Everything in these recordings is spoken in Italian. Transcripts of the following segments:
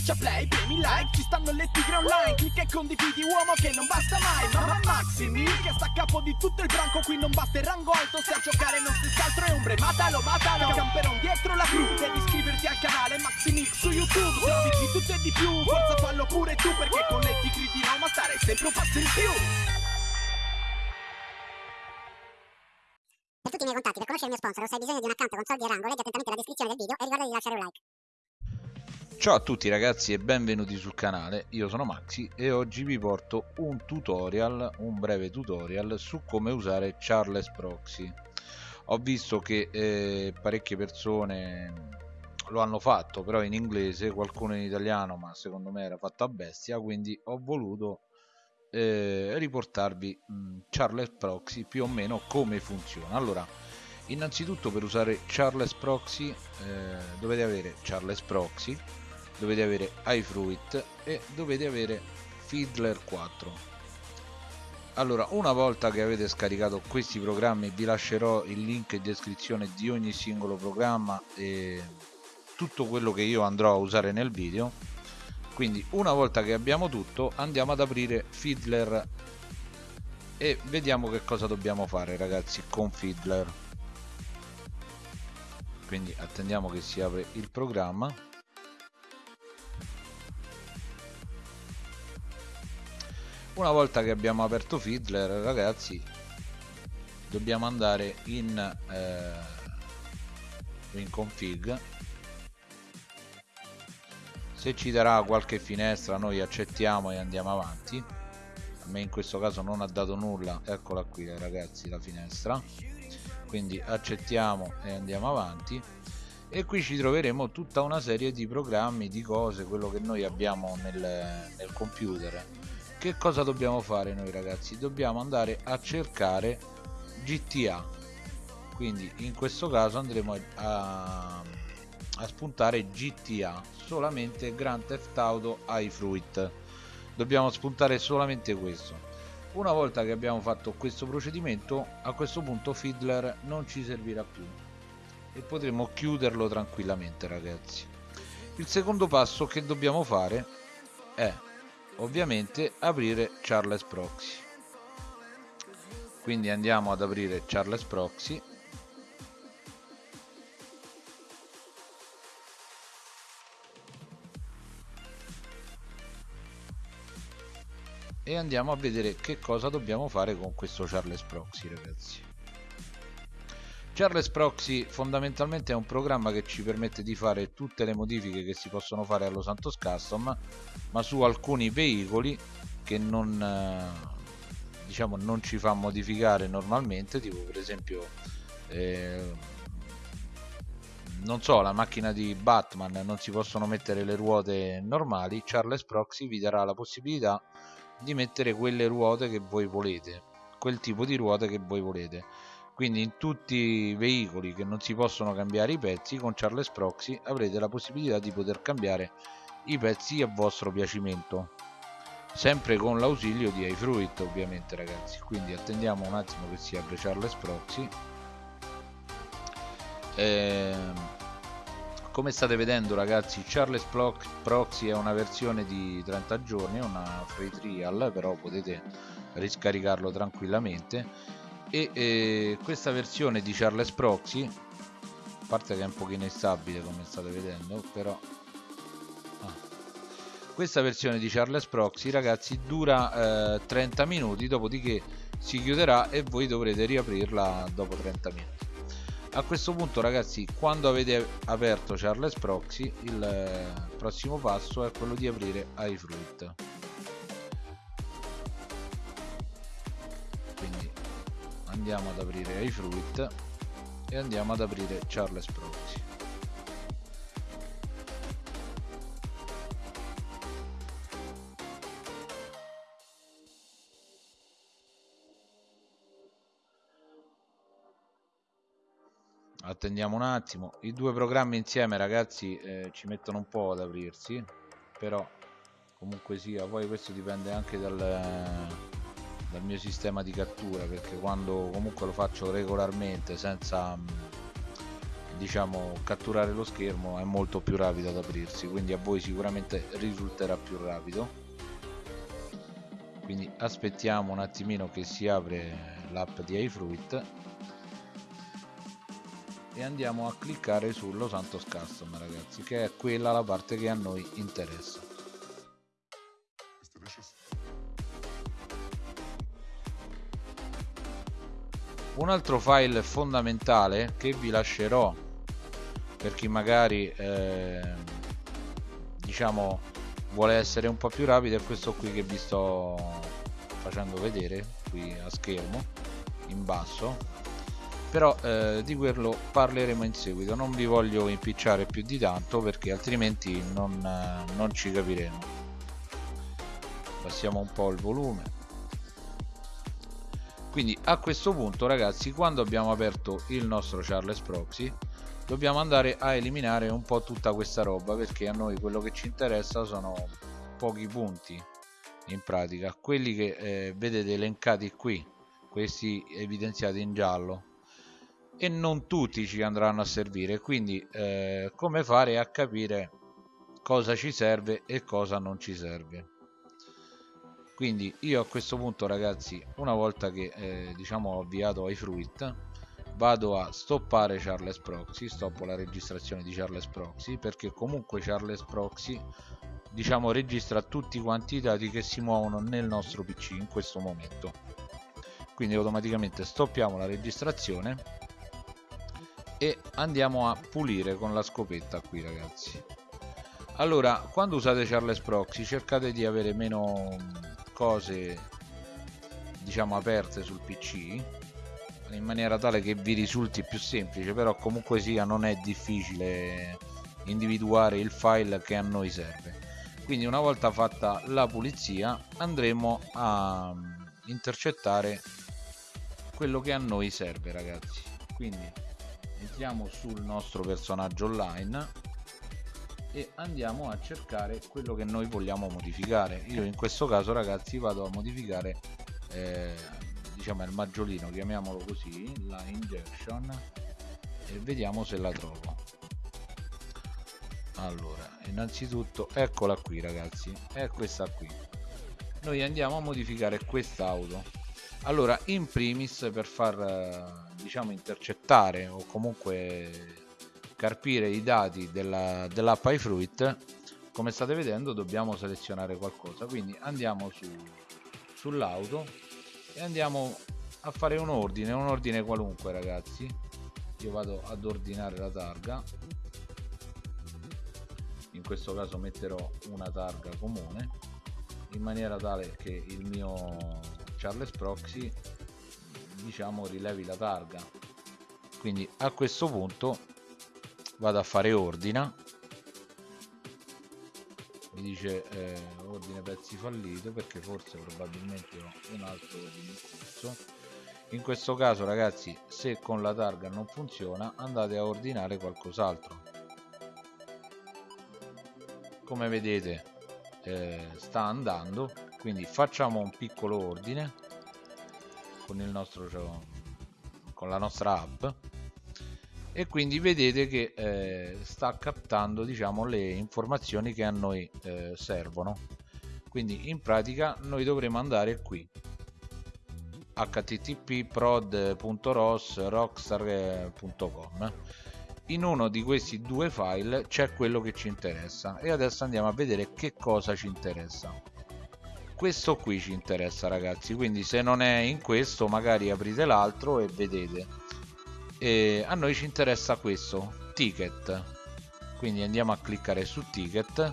Schiaccia play, premi like, ci stanno le tigre online Clicca e condividi uomo che non basta mai Mamma Maximi, che sta a capo di tutto il branco Qui non basta il rango alto, se a giocare non si altro è ombre Matalo, matalo, camperon dietro la crew Devi iscriverti al canale Maximix su YouTube Se di tutto e di più, forza fallo pure tu Perché con le tigre di Roma stare sempre un passo in più Per tutti i miei contatti, per conoscere il mio sponsor se hai bisogno di un account con soldi e rango, leggi attentamente la descrizione del video e ricorda di lasciare un like. Ciao a tutti ragazzi e benvenuti sul canale, io sono Maxi e oggi vi porto un tutorial, un breve tutorial su come usare Charles Proxy. Ho visto che eh, parecchie persone lo hanno fatto però in inglese, qualcuno in italiano ma secondo me era fatto a bestia quindi ho voluto eh, riportarvi mh, Charles Proxy più o meno come funziona. Allora, innanzitutto per usare Charles Proxy eh, dovete avere Charles Proxy dovete avere iFruit e dovete avere Fiddler 4 allora una volta che avete scaricato questi programmi vi lascerò il link in descrizione di ogni singolo programma e tutto quello che io andrò a usare nel video. Quindi una volta che abbiamo tutto andiamo ad aprire Fiddler e vediamo che cosa dobbiamo fare ragazzi con Fiddler. Quindi attendiamo che si apre il programma una volta che abbiamo aperto Fiddler ragazzi dobbiamo andare in, eh, in config. Se ci darà qualche finestra noi accettiamo e andiamo avanti. A me in questo caso non ha dato nulla. Eccola qui ragazzi la finestra. Quindi accettiamo e andiamo avanti. E qui ci troveremo tutta una serie di programmi di cose quello che noi abbiamo nel, nel computer che cosa dobbiamo fare noi ragazzi? Dobbiamo andare a cercare GTA quindi in questo caso andremo a, a spuntare GTA solamente Grand Theft Auto iFruit dobbiamo spuntare solamente questo. Una volta che abbiamo fatto questo procedimento a questo punto Fiddler non ci servirà più. E potremo chiuderlo tranquillamente ragazzi. Il secondo passo che dobbiamo fare è ovviamente aprire Charles Proxy. Quindi andiamo ad aprire Charles Proxy. E andiamo a vedere che cosa dobbiamo fare con questo Charles Proxy ragazzi Charles Proxy fondamentalmente è un programma che ci permette di fare tutte le modifiche che si possono fare allo Santos Custom ma su alcuni veicoli che non, eh, diciamo, non ci fa modificare normalmente tipo per esempio eh, non so la macchina di Batman non si possono mettere le ruote normali Charles Proxy vi darà la possibilità di mettere quelle ruote che voi volete quel tipo di ruote che voi volete quindi in tutti i veicoli che non si possono cambiare i pezzi con Charles Proxy avrete la possibilità di poter cambiare i pezzi a vostro piacimento. Sempre con l'ausilio di iFruit ovviamente ragazzi. Quindi attendiamo un attimo che si apre Charles Proxy. Ehm, come state vedendo ragazzi Charles Proxy è una versione di 30 giorni una free trial però potete riscaricarlo tranquillamente e eh, questa versione di Charles Proxy a parte che è un pochino instabile come state vedendo però ah. questa versione di Charles Proxy ragazzi dura eh, 30 minuti dopodiché si chiuderà e voi dovrete riaprirla dopo 30 minuti a questo punto ragazzi quando avete aperto Charles Proxy il eh, prossimo passo è quello di aprire iFruit andiamo ad aprire iFruit e andiamo ad aprire Charles Proxy. Attendiamo un attimo. I due programmi insieme ragazzi eh, ci mettono un po' ad aprirsi però comunque sia poi questo dipende anche dal dal mio sistema di cattura perché quando comunque lo faccio regolarmente senza diciamo catturare lo schermo è molto più rapido ad aprirsi quindi a voi sicuramente risulterà più rapido. Quindi aspettiamo un attimino che si apre l'app di iFruit e andiamo a cliccare su Los Santos Custom ragazzi che è quella la parte che a noi interessa un altro file fondamentale che vi lascerò per chi magari eh, diciamo vuole essere un po' più rapido è questo qui che vi sto facendo vedere qui a schermo in basso. Però eh, di quello parleremo in seguito. Non vi voglio impicciare più di tanto perché altrimenti non, eh, non ci capiremo. Passiamo un po' il volume quindi a questo punto ragazzi quando abbiamo aperto il nostro Charles Proxy dobbiamo andare a eliminare un po' tutta questa roba perché a noi quello che ci interessa sono pochi punti in pratica. Quelli che eh, vedete elencati qui questi evidenziati in giallo. E non tutti ci andranno a servire. Quindi eh, come fare a capire cosa ci serve e cosa non ci serve quindi io a questo punto ragazzi una volta che eh, diciamo ho avviato iFruit vado a stoppare Charles Proxy stoppo la registrazione di Charles Proxy perché comunque Charles Proxy diciamo registra tutti quanti i dati che si muovono nel nostro pc in questo momento. Quindi automaticamente stoppiamo la registrazione e andiamo a pulire con la scopetta qui ragazzi. Allora quando usate Charles Proxy cercate di avere meno cose diciamo aperte sul pc in maniera tale che vi risulti più semplice però comunque sia non è difficile individuare il file che a noi serve. Quindi una volta fatta la pulizia andremo a intercettare quello che a noi serve ragazzi. Quindi entriamo sul nostro personaggio online e andiamo a cercare quello che noi vogliamo modificare. Io in questo caso ragazzi vado a modificare eh, diciamo il maggiolino chiamiamolo così la injection e vediamo se la trovo. Allora innanzitutto eccola qui ragazzi è questa qui. Noi andiamo a modificare quest'auto. Allora in primis per far diciamo intercettare o comunque carpire i dati della, dell'app iFruit. Come state vedendo dobbiamo selezionare qualcosa. Quindi andiamo su, sull'auto e andiamo a fare un ordine un ordine qualunque ragazzi. Io vado ad ordinare la targa. In questo caso metterò una targa comune in maniera tale che il mio Charles Proxy diciamo rilevi la targa. Quindi a questo punto vado a fare ordina. Mi dice eh, ordine pezzi fallito perché forse probabilmente ho un altro ordine in corso in questo caso ragazzi se con la targa non funziona andate a ordinare qualcos'altro. Come vedete eh, sta andando. Quindi facciamo un piccolo ordine con il nostro con la nostra app e quindi vedete che eh, sta captando diciamo le informazioni che a noi eh, servono. Quindi in pratica noi dovremo andare qui. Http prod.ros rockstar.com in uno di questi due file c'è quello che ci interessa. E adesso andiamo a vedere che cosa ci interessa. Questo qui ci interessa ragazzi. Quindi se non è in questo magari aprite l'altro e vedete e a noi ci interessa questo ticket. Quindi andiamo a cliccare su ticket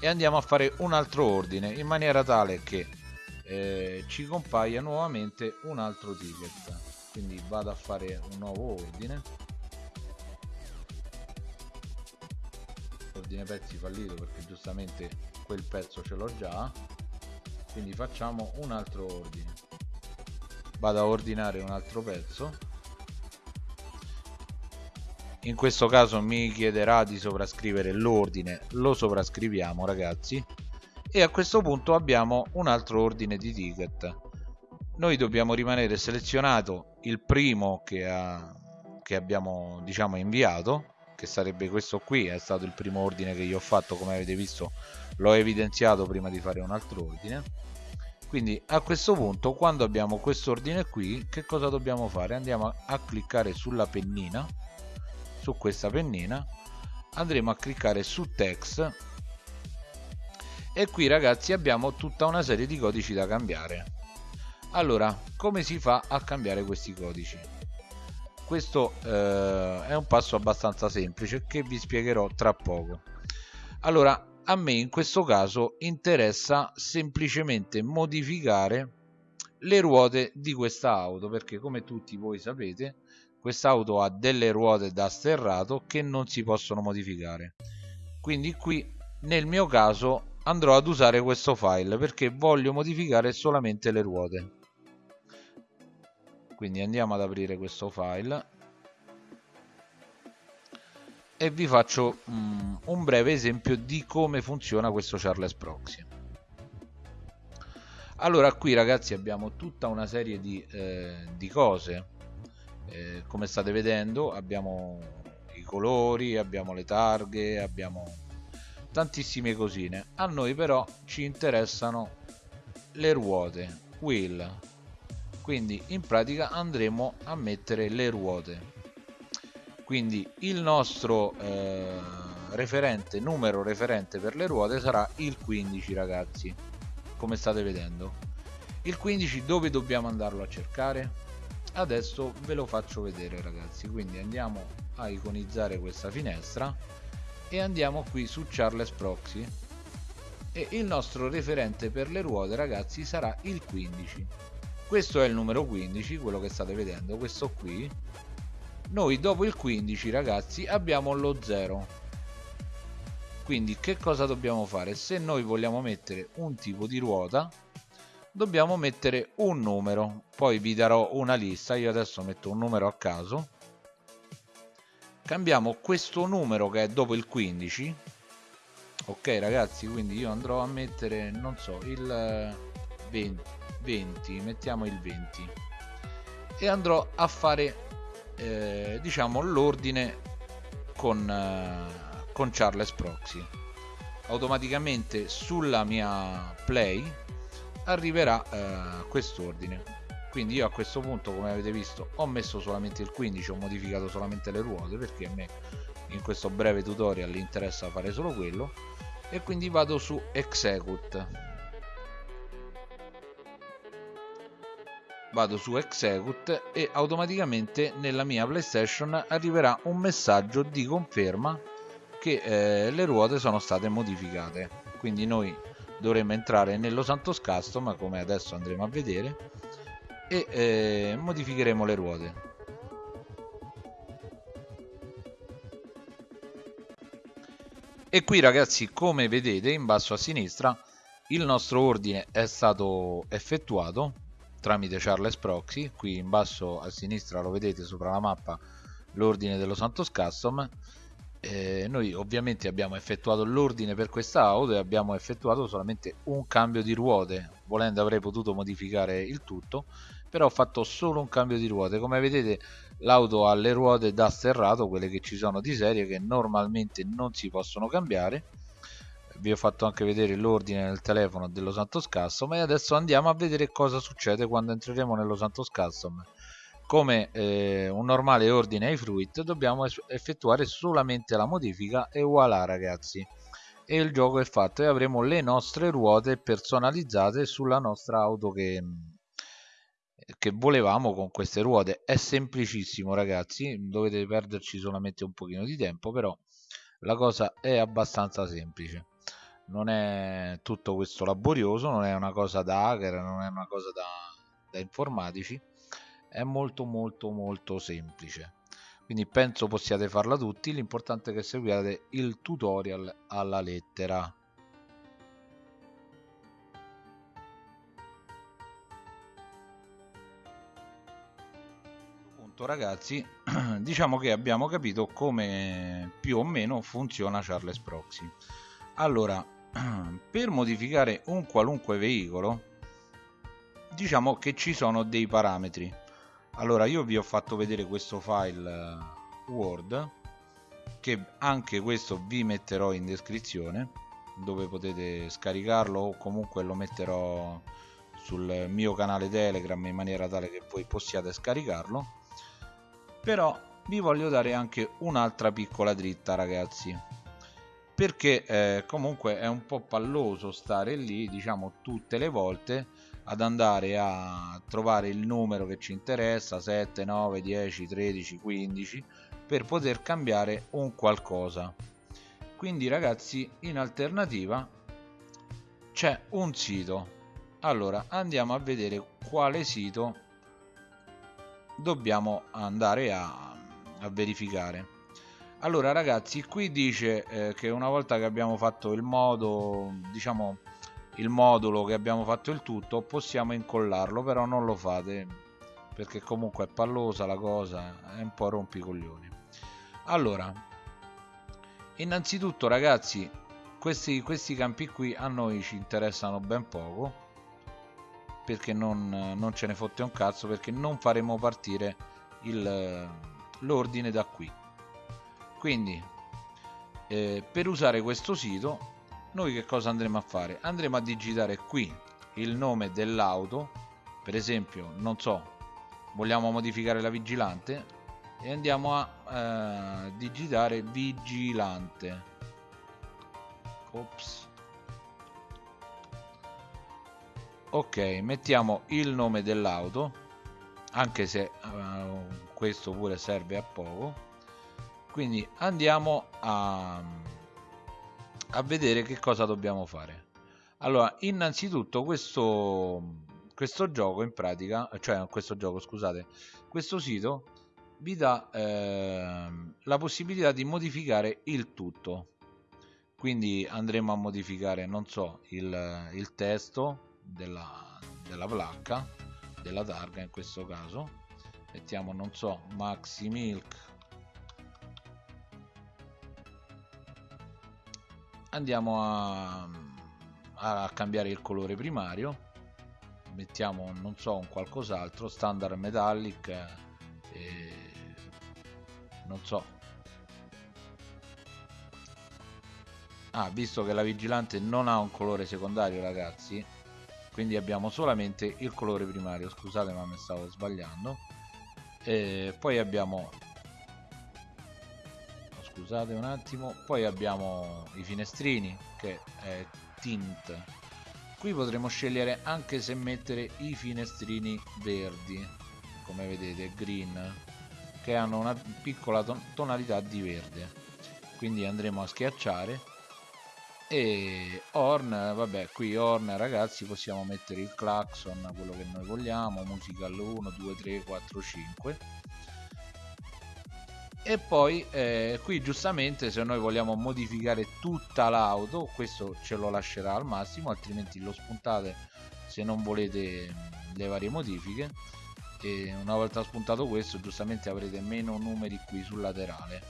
e andiamo a fare un altro ordine in maniera tale che eh, ci compaia nuovamente un altro ticket. Quindi vado a fare un nuovo ordine. Ordine pezzi fallito perché giustamente quel pezzo ce l'ho già. Quindi facciamo un altro ordine vado a ordinare un altro pezzo. In questo caso mi chiederà di sovrascrivere l'ordine. Lo sovrascriviamo ragazzi. E a questo punto abbiamo un altro ordine di ticket. Noi dobbiamo rimanere selezionato il primo che ha che abbiamo diciamo inviato che sarebbe questo qui è stato il primo ordine che io ho fatto come avete visto l'ho evidenziato prima di fare un altro ordine quindi a questo punto quando abbiamo questo ordine qui che cosa dobbiamo fare? Andiamo a cliccare sulla pennina su questa pennina andremo a cliccare su text e qui ragazzi abbiamo tutta una serie di codici da cambiare. Allora come si fa a cambiare questi codici? Questo eh, è un passo abbastanza semplice che vi spiegherò tra poco. Allora a me in questo caso interessa semplicemente modificare le ruote di questa auto perché come tutti voi sapete questa auto ha delle ruote da sterrato che non si possono modificare. Quindi qui nel mio caso andrò ad usare questo file perché voglio modificare solamente le ruote. Quindi andiamo ad aprire questo file e vi faccio um, un breve esempio di come funziona questo Charles Proxy. Allora qui ragazzi abbiamo tutta una serie di, eh, di cose. Eh, come state vedendo abbiamo i colori abbiamo le targhe abbiamo tantissime cosine. A noi però ci interessano le ruote wheel quindi in pratica andremo a mettere le ruote quindi il nostro eh, referente numero referente per le ruote sarà il 15 ragazzi. Come state vedendo? Il 15 dove dobbiamo andarlo a cercare? Adesso ve lo faccio vedere ragazzi. Quindi andiamo a iconizzare questa finestra e andiamo qui su Charles Proxy. E il nostro referente per le ruote ragazzi sarà il 15 questo è il numero 15 quello che state vedendo questo qui noi dopo il 15 ragazzi abbiamo lo 0 quindi che cosa dobbiamo fare? Se noi vogliamo mettere un tipo di ruota dobbiamo mettere un numero. Poi vi darò una lista io adesso metto un numero a caso. Cambiamo questo numero che è dopo il 15 ok ragazzi quindi io andrò a mettere non so il 20, 20 mettiamo il 20 e andrò a fare eh, diciamo l'ordine con, eh, con Charles Proxy. Automaticamente sulla mia play arriverà eh, quest'ordine. Quindi io a questo punto come avete visto ho messo solamente il 15 ho modificato solamente le ruote perché a me in questo breve tutorial interessa fare solo quello e quindi vado su execute vado su execute e automaticamente nella mia playstation arriverà un messaggio di conferma che eh, le ruote sono state modificate. Quindi noi dovremmo entrare nello Santos Custom come adesso andremo a vedere e eh, modificheremo le ruote. E qui ragazzi come vedete in basso a sinistra il nostro ordine è stato effettuato tramite Charles Proxy. Qui in basso a sinistra lo vedete sopra la mappa l'ordine dello Santos Custom. Eh, noi ovviamente abbiamo effettuato l'ordine per questa auto e abbiamo effettuato solamente un cambio di ruote. Volendo avrei potuto modificare il tutto però ho fatto solo un cambio di ruote. Come vedete l'auto ha le ruote da sterrato quelle che ci sono di serie che normalmente non si possono cambiare vi ho fatto anche vedere l'ordine nel telefono dello Santos Custom e adesso andiamo a vedere cosa succede quando entreremo nello Santos Custom come eh, un normale ordine ai fruit dobbiamo effettuare solamente la modifica e voilà ragazzi. E il gioco è fatto e avremo le nostre ruote personalizzate sulla nostra auto che che volevamo con queste ruote. È semplicissimo ragazzi dovete perderci solamente un pochino di tempo però la cosa è abbastanza semplice non è tutto questo laborioso non è una cosa da hacker non è una cosa da, da informatici è molto molto molto semplice. Quindi penso possiate farla tutti l'importante è che seguiate il tutorial alla lettera. Ragazzi. Diciamo che abbiamo capito come più o meno funziona Charles Proxy allora per modificare un qualunque veicolo diciamo che ci sono dei parametri. Allora io vi ho fatto vedere questo file eh, word che anche questo vi metterò in descrizione dove potete scaricarlo o comunque lo metterò sul mio canale telegram in maniera tale che voi possiate scaricarlo. Però vi voglio dare anche un'altra piccola dritta ragazzi perché eh, comunque è un po' palloso stare lì diciamo tutte le volte ad andare a trovare il numero che ci interessa 7 9 10 13 15 per poter cambiare un qualcosa. Quindi ragazzi in alternativa c'è un sito. Allora andiamo a vedere quale sito dobbiamo andare a, a verificare allora ragazzi qui dice eh, che una volta che abbiamo fatto il modo diciamo il modulo che abbiamo fatto il tutto possiamo incollarlo però non lo fate perché comunque è pallosa la cosa è un po' rompicoglioni. Allora innanzitutto ragazzi questi, questi campi qui a noi ci interessano ben poco perché non, non ce ne fotte un cazzo perché non faremo partire l'ordine da qui quindi eh, per usare questo sito noi che cosa andremo a fare? Andremo a digitare qui il nome dell'auto per esempio non so vogliamo modificare la vigilante e andiamo a eh, digitare vigilante. Ops. Ok mettiamo il nome dell'auto anche se uh, questo pure serve a poco quindi andiamo a, a vedere che cosa dobbiamo fare. Allora innanzitutto questo questo gioco in pratica cioè questo gioco scusate questo sito vi dà eh, la possibilità di modificare il tutto. Quindi andremo a modificare non so il, il testo della, della placca della targa in questo caso. Mettiamo non so maxi milk andiamo a, a cambiare il colore primario. Mettiamo non so un qualcos'altro standard metallic eh, non so. Ah visto che la vigilante non ha un colore secondario ragazzi quindi abbiamo solamente il colore primario. Scusate ma mi stavo sbagliando. E poi abbiamo scusate un attimo. Poi abbiamo i finestrini che è tint. Qui potremo scegliere anche se mettere i finestrini verdi come vedete green che hanno una piccola tonalità di verde. Quindi andremo a schiacciare. E Horn vabbè qui Horn ragazzi possiamo mettere il clacson quello che noi vogliamo musical 1 2 3 4 5 e poi eh, qui giustamente se noi vogliamo modificare tutta l'auto questo ce lo lascerà al massimo altrimenti lo spuntate se non volete le varie modifiche. E una volta spuntato questo giustamente avrete meno numeri qui sul laterale.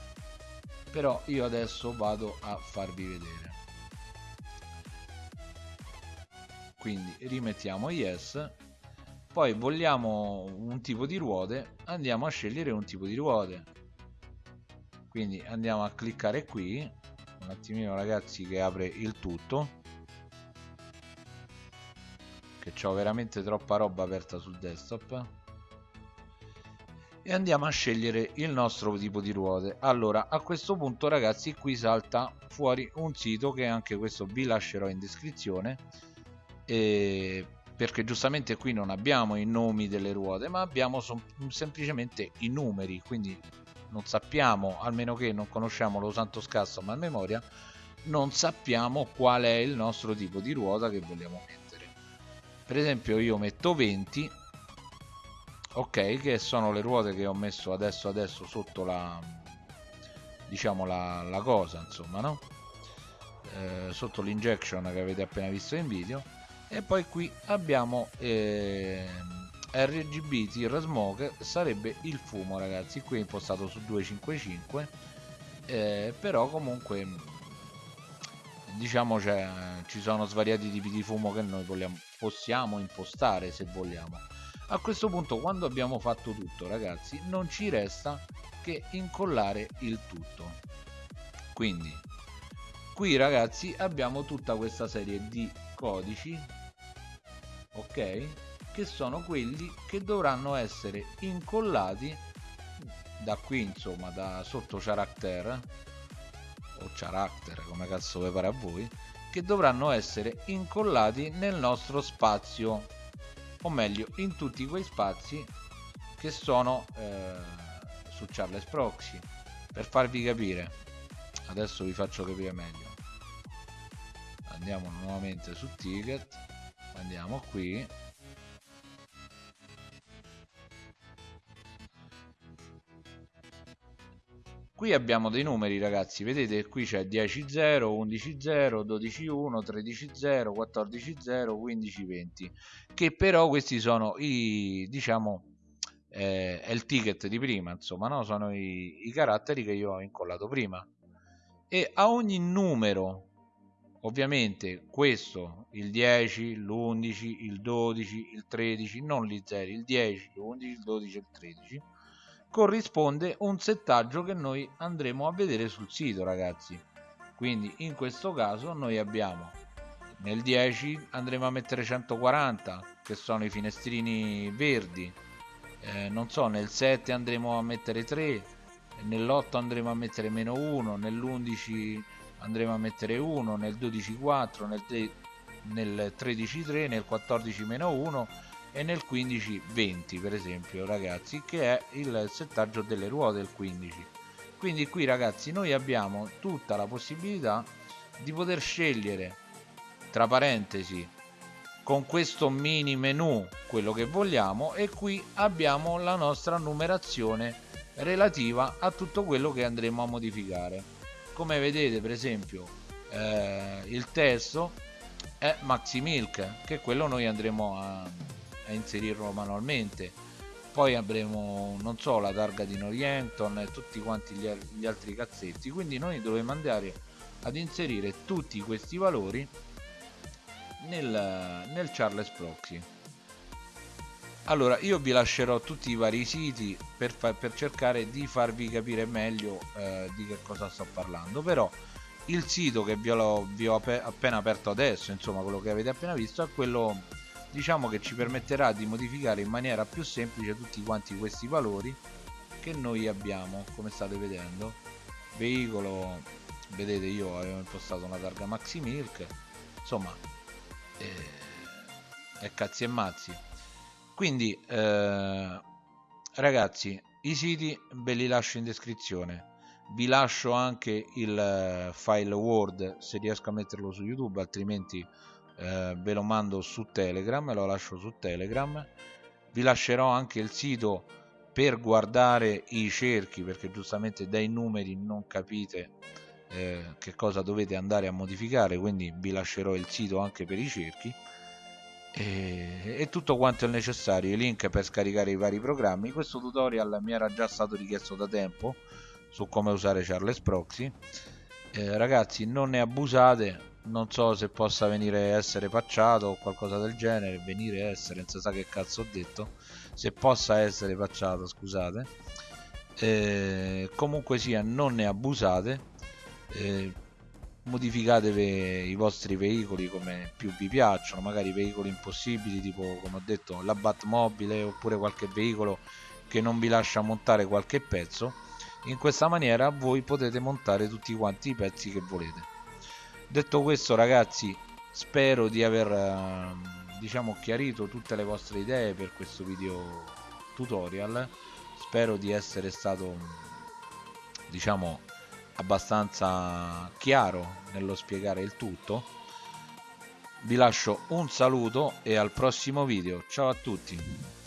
Però io adesso vado a farvi vedere. Quindi rimettiamo yes. Poi vogliamo un tipo di ruote andiamo a scegliere un tipo di ruote quindi andiamo a cliccare qui. Un attimino ragazzi che apre il tutto. Che ho veramente troppa roba aperta sul desktop. E andiamo a scegliere il nostro tipo di ruote. Allora a questo punto ragazzi qui salta fuori un sito che anche questo vi lascerò in descrizione. Eh, perché giustamente qui non abbiamo i nomi delle ruote ma abbiamo semplicemente i numeri. Quindi non sappiamo almeno che non conosciamo lo santo scasso a memoria non sappiamo qual è il nostro tipo di ruota che vogliamo mettere. Per esempio io metto 20 ok che sono le ruote che ho messo adesso adesso sotto la diciamo la, la cosa insomma no? Eh, sotto l'injection che avete appena visto in video. E poi qui abbiamo eh, RGB Tir Smoke sarebbe il fumo ragazzi. Qui è impostato su 255 eh, però comunque diciamo ci sono svariati tipi di fumo che noi vogliamo, possiamo impostare se vogliamo. A questo punto quando abbiamo fatto tutto ragazzi non ci resta che incollare il tutto. Quindi qui ragazzi abbiamo tutta questa serie di codici ok che sono quelli che dovranno essere incollati da qui insomma da sotto character o character come cazzo vi pare a voi che dovranno essere incollati nel nostro spazio o meglio in tutti quei spazi che sono eh, su Charles Proxy. Per farvi capire adesso vi faccio capire meglio. Andiamo nuovamente su ticket andiamo qui qui abbiamo dei numeri ragazzi vedete qui c'è 10 0 11 0 12 1 13 0 14 0 15 20 che però questi sono i diciamo eh, è il ticket di prima insomma no? sono i, i caratteri che io ho incollato prima e a ogni numero ovviamente questo il 10 l'11 il 12 il 13 non gli 0 il 10 l'11 il 12 il 13 corrisponde un settaggio che noi andremo a vedere sul sito ragazzi. Quindi in questo caso noi abbiamo nel 10 andremo a mettere 140 che sono i finestrini verdi. Eh, non so nel 7 andremo a mettere 3 nell'8 andremo a mettere meno 1 nell'11 andremo a mettere 1 nel 12 4 nel, nel 13 3 nel 14 meno 1 e nel 15 20 per esempio ragazzi che è il settaggio delle ruote il 15 quindi qui ragazzi noi abbiamo tutta la possibilità di poter scegliere tra parentesi con questo mini menu quello che vogliamo e qui abbiamo la nostra numerazione relativa a tutto quello che andremo a modificare. Come vedete per esempio eh, il testo è Maxi Milk che quello noi andremo a a inserirlo manualmente. Poi avremo non so la targa di Norrienton e tutti quanti gli, gli altri cazzetti. Quindi noi dovremo andare ad inserire tutti questi valori nel, nel Charles Proxy. Allora io vi lascerò tutti i vari siti per, per cercare di farvi capire meglio eh, di che cosa sto parlando. Però il sito che vi ho, vi ho appena aperto adesso insomma quello che avete appena visto è quello diciamo che ci permetterà di modificare in maniera più semplice tutti quanti questi valori che noi abbiamo come state vedendo. Veicolo vedete io avevo impostato una targa maxi milk. Insomma eh, è cazzi e mazzi. Quindi eh, ragazzi i siti ve li lascio in descrizione. Vi lascio anche il eh, file word se riesco a metterlo su youtube altrimenti eh, ve lo mando su telegram lo lascio su telegram. Vi lascerò anche il sito per guardare i cerchi perché giustamente dai numeri non capite eh, che cosa dovete andare a modificare quindi vi lascerò il sito anche per i cerchi. E, e tutto quanto è necessario i link per scaricare i vari programmi. Questo tutorial mi era già stato richiesto da tempo su come usare Charles Proxy. Eh, ragazzi non ne abusate non so se possa venire essere pacciato o qualcosa del genere venire essere non si sa che cazzo ho detto se possa essere pacciato scusate. Eh, comunque sia non ne abusate eh, modificatevi i vostri veicoli come più vi piacciono magari veicoli impossibili tipo come ho detto la Batmobile oppure qualche veicolo che non vi lascia montare qualche pezzo. In questa maniera voi potete montare tutti quanti i pezzi che volete detto questo ragazzi spero di aver ehm, diciamo chiarito tutte le vostre idee per questo video tutorial. Spero di essere stato diciamo abbastanza chiaro nello spiegare il tutto. Vi lascio un saluto e al prossimo video. Ciao a tutti